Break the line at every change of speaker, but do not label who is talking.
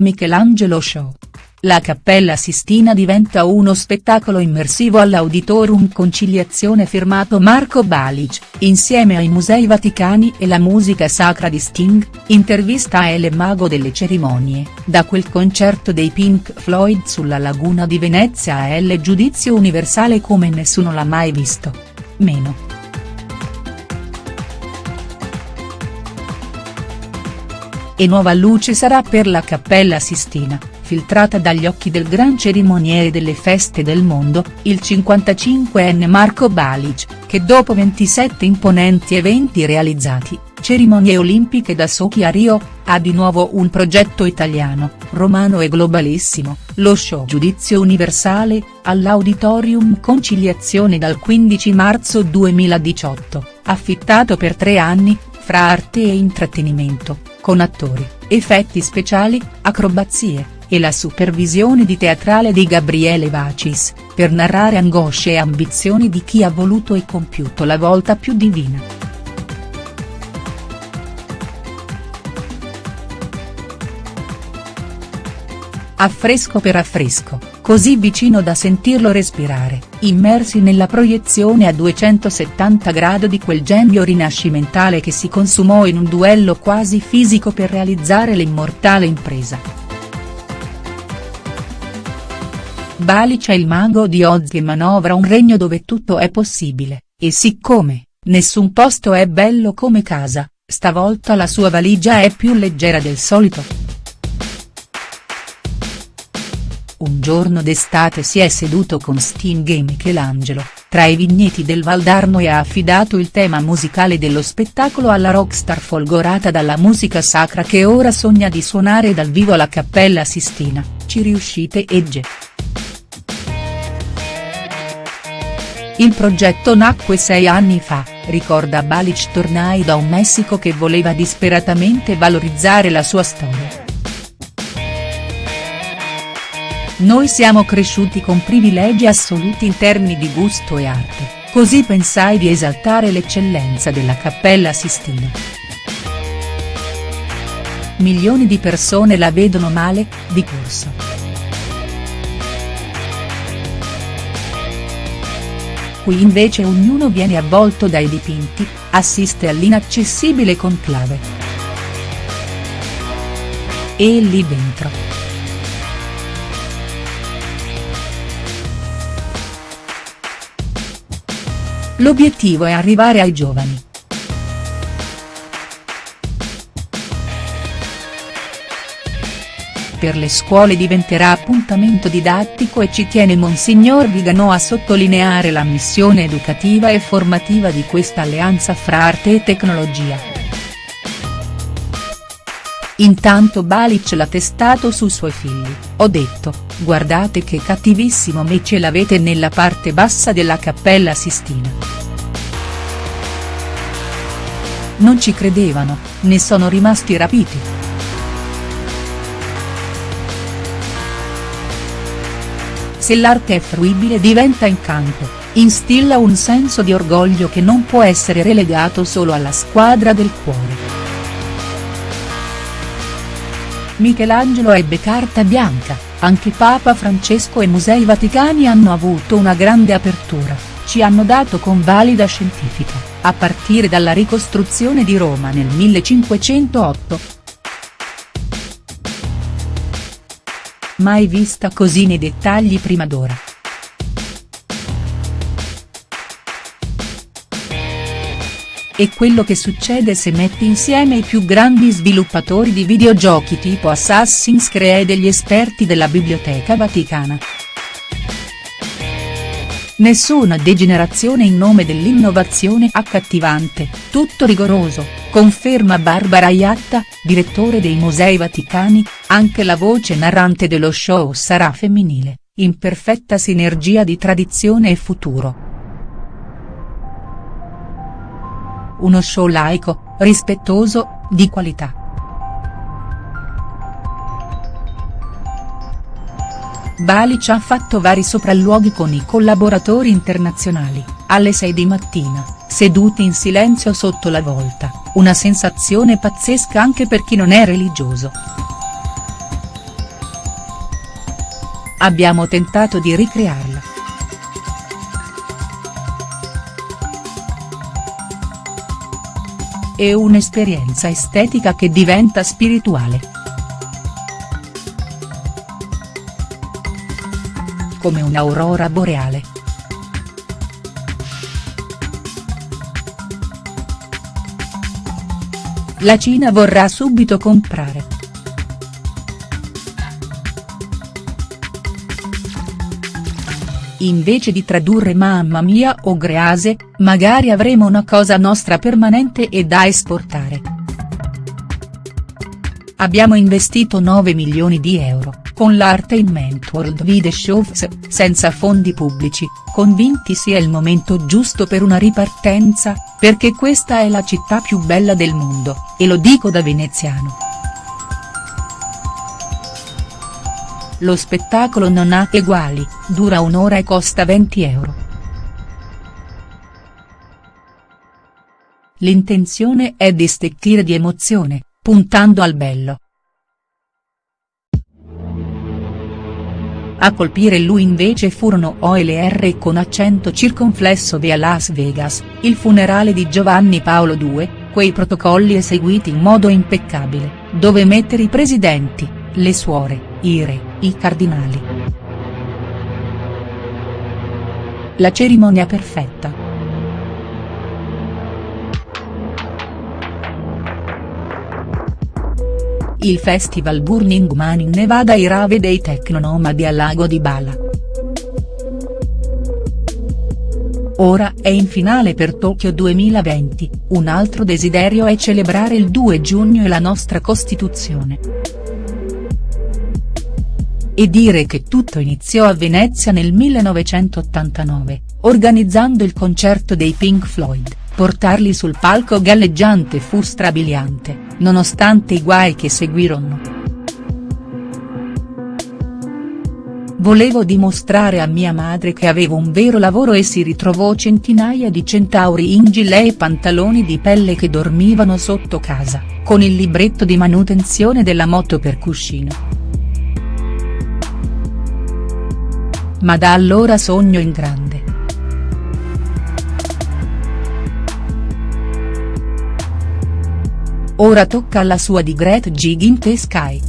Michelangelo Show. La Cappella Sistina diventa uno spettacolo immersivo all'Auditorium Conciliazione firmato Marco Balic, insieme ai Musei Vaticani e la musica sacra di Sting, intervista a El Mago delle cerimonie, da quel concerto dei Pink Floyd sulla laguna di Venezia a El Giudizio Universale come nessuno l'ha mai visto. Meno. E nuova luce sarà per la Cappella Sistina, filtrata dagli occhi del gran cerimoniere delle feste del mondo, il 55enne Marco Balic, che dopo 27 imponenti eventi realizzati, cerimonie olimpiche da Sochi a Rio, ha di nuovo un progetto italiano, romano e globalissimo, lo show Giudizio Universale, all'Auditorium Conciliazione dal 15 marzo 2018, affittato per tre anni, fra arte e intrattenimento con attori, effetti speciali, acrobazie, e la supervisione di teatrale di Gabriele Vacis, per narrare angosce e ambizioni di chi ha voluto e compiuto la volta più divina. Affresco per affresco, così vicino da sentirlo respirare, immersi nella proiezione a 270 gradi di quel genio rinascimentale che si consumò in un duello quasi fisico per realizzare l'immortale impresa. Balic è il mago di Oz che manovra un regno dove tutto è possibile, e siccome, nessun posto è bello come casa, stavolta la sua valigia è più leggera del solito. Un giorno d'estate si è seduto con Sting e Michelangelo, tra i vigneti del Valdarno e ha affidato il tema musicale dello spettacolo alla rockstar folgorata dalla musica sacra che ora sogna di suonare dal vivo alla Cappella Sistina, ci riuscite Egge. Il progetto nacque sei anni fa, ricorda Balic tornai da un Messico che voleva disperatamente valorizzare la sua storia. Noi siamo cresciuti con privilegi assoluti in termini di gusto e arte, così pensai di esaltare l'eccellenza della Cappella Sistina. Milioni di persone la vedono male, di corso. Qui invece ognuno viene avvolto dai dipinti, assiste all'inaccessibile conclave. E lì dentro. L'obiettivo è arrivare ai giovani. Per le scuole diventerà appuntamento didattico e ci tiene Monsignor Vigano a sottolineare la missione educativa e formativa di questa alleanza fra arte e tecnologia. Intanto Balic l'ha testato sui suoi figli, ho detto, guardate che cattivissimo me ce l'avete nella parte bassa della Cappella Sistina. Non ci credevano, ne sono rimasti rapiti. Se l'arte è fruibile diventa incanto, instilla un senso di orgoglio che non può essere relegato solo alla squadra del cuore. Michelangelo ebbe carta bianca, anche Papa Francesco e Musei Vaticani hanno avuto una grande apertura, ci hanno dato convalida scientifica a partire dalla ricostruzione di Roma nel 1508. Mai vista così nei dettagli prima d'ora. E quello che succede se metti insieme i più grandi sviluppatori di videogiochi tipo Assassin's Creed e gli esperti della Biblioteca Vaticana. Nessuna degenerazione in nome dell'innovazione accattivante, tutto rigoroso, conferma Barbara Iatta, direttore dei Musei Vaticani, anche la voce narrante dello show sarà femminile, in perfetta sinergia di tradizione e futuro. Uno show laico, rispettoso, di qualità. Balic ha fatto vari sopralluoghi con i collaboratori internazionali, alle 6 di mattina, seduti in silenzio sotto la volta, una sensazione pazzesca anche per chi non è religioso. abbiamo tentato di ricrearla. È un'esperienza estetica che diventa spirituale. Come un'aurora boreale. La Cina vorrà subito comprare. Invece di tradurre mamma mia o grease, magari avremo una cosa nostra permanente e da esportare. Abbiamo investito 9 milioni di euro, con l'Artainment World Video Shows, senza fondi pubblici, convinti sia il momento giusto per una ripartenza, perché questa è la città più bella del mondo, e lo dico da veneziano. Lo spettacolo non ha eguali, dura un'ora e costa 20 euro. L'intenzione è di stecchire di emozione, puntando al bello. A colpire lui invece furono OLR con accento circonflesso via Las Vegas, il funerale di Giovanni Paolo II, quei protocolli eseguiti in modo impeccabile, dove mettere i presidenti, le suore, i re, i cardinali. La cerimonia perfetta. Il festival Burning Man in Nevada i rave dei tecnonomadi al lago di Bala. Ora è in finale per Tokyo 2020, un altro desiderio è celebrare il 2 giugno e la nostra Costituzione e dire che tutto iniziò a Venezia nel 1989, organizzando il concerto dei Pink Floyd, portarli sul palco galleggiante fu strabiliante, nonostante i guai che seguirono. Volevo dimostrare a mia madre che avevo un vero lavoro e si ritrovò centinaia di centauri in gilet e pantaloni di pelle che dormivano sotto casa, con il libretto di manutenzione della moto per cuscino. Ma da allora sogno in grande. Ora tocca alla sua di Great Gig in the Sky.